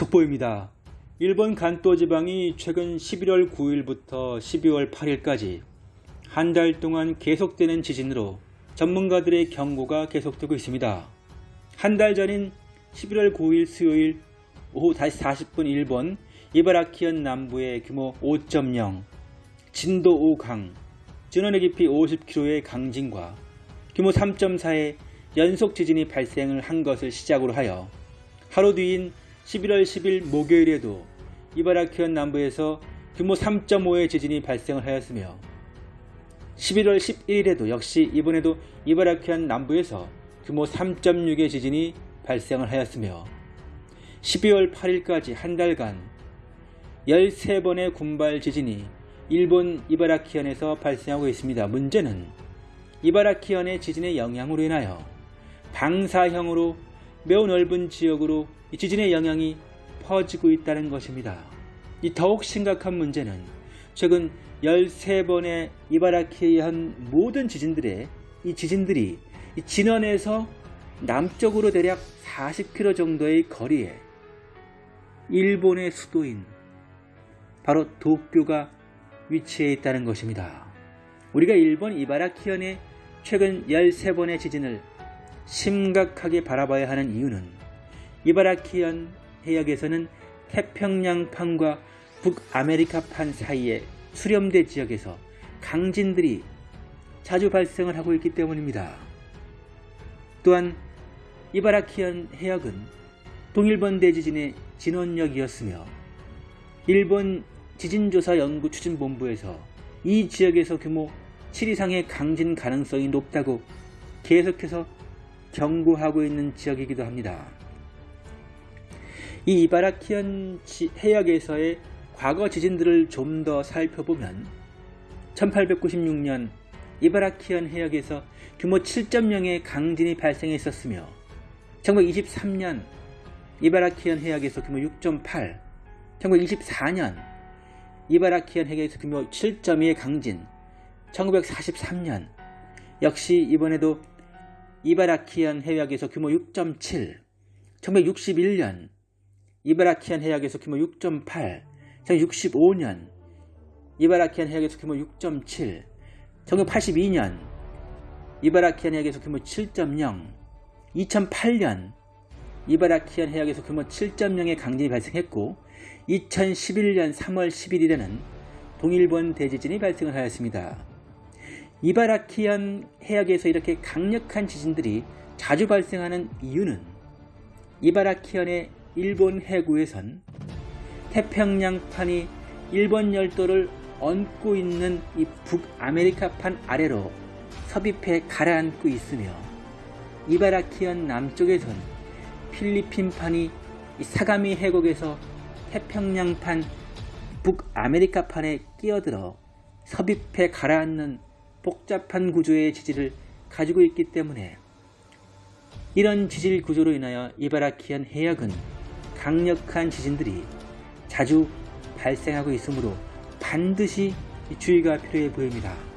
속보입니다. 일본 간토 지방이 최근 11월 9일부터 12월 8일까지 한 달 동안 계속되는 지진으로 전문가들의 경고가 계속되고 있습니다. 한 달 전인 11월 9일 수요일 오후 5시 40분 일본 이바라키현 남부의 규모 5.0, 진도 5강, 진원의 깊이 50km의 강진과 규모 3.4의 연속 지진이 발생을 한 것을 시작으로 하여 하루 뒤인 11월 10일 목요일에도 이바라키현 남부에서 규모 3.5의 지진이 발생을 하였으며 11월 11일에도 역시 이번에도 이바라키현 남부에서 규모 3.6의 지진이 발생을 하였으며 12월 8일까지 한 달간 13번의 군발 지진이 일본 이바라키현에서 발생하고 있습니다. 문제는 이바라키현의 지진의 영향으로 인하여 방사형으로 매우 넓은 지역으로 이 지진의 영향이 퍼지고 있다는 것입니다. 이 더욱 심각한 문제는 최근 13번의 이바라키현 모든 지진들의 이 지진들이 이 진원에서 남쪽으로 대략 40km 정도의 거리에 일본의 수도인 바로 도쿄가 위치해 있다는 것입니다. 우리가 일본 이바라키현의 최근 13번의 지진을 심각하게 바라봐야 하는 이유는 이바라키현 해역에서는 태평양판과 북아메리카판 사이의 수렴대 지역에서 강진들이 자주 발생을 하고 있기 때문입니다. 또한 이바라키현 해역은 동일본 대지진의 진원역이었으며 일본 지진조사연구추진본부에서 이 지역에서 규모 7 이상의 강진 가능성이 높다고 계속해서 경고하고 있는 지역이기도 합니다. 이 이바라키현 해역에서의 과거 지진들을 좀 더 살펴보면 1896년 이바라키현 해역에서 규모 7.0의 강진이 발생했었으며 1923년 이바라키현 해역에서 규모 6.8, 1924년 이바라키현 해역에서 규모 7.2의 강진, 1943년 역시 이번에도 이바라키현 해역에서 규모 6.7, 1961년. 이바라키현 해역에서 규모 6.8, 1965년. 이바라키현 해역에서 규모 6.7, 1982년. 이바라키현 해역에서 규모 7.0, 2008년. 이바라키현 해역에서 규모 7.0의 강진이 발생했고 2011년 3월 11일에는 동일본 대지진이 발생을 하였습니다. 이바라키현 해역에서 이렇게 강력한 지진들이 자주 발생하는 이유는 이바라키현의 일본 해구에선 태평양판이 일본 열도를 얹고 있는 이 북아메리카판 아래로 섭입해 가라앉고 있으며 이바라키현 남쪽에선 필리핀판이 사가미 해곡에서 태평양판 북아메리카판에 끼어들어 섭입해 가라앉는 복잡한 구조의 지질을 가지고 있기 때문에 이런 지질 구조로 인하여 이바라키현 해역은 강력한 지진들이 자주 발생하고 있으므로 반드시 주의가 필요해 보입니다.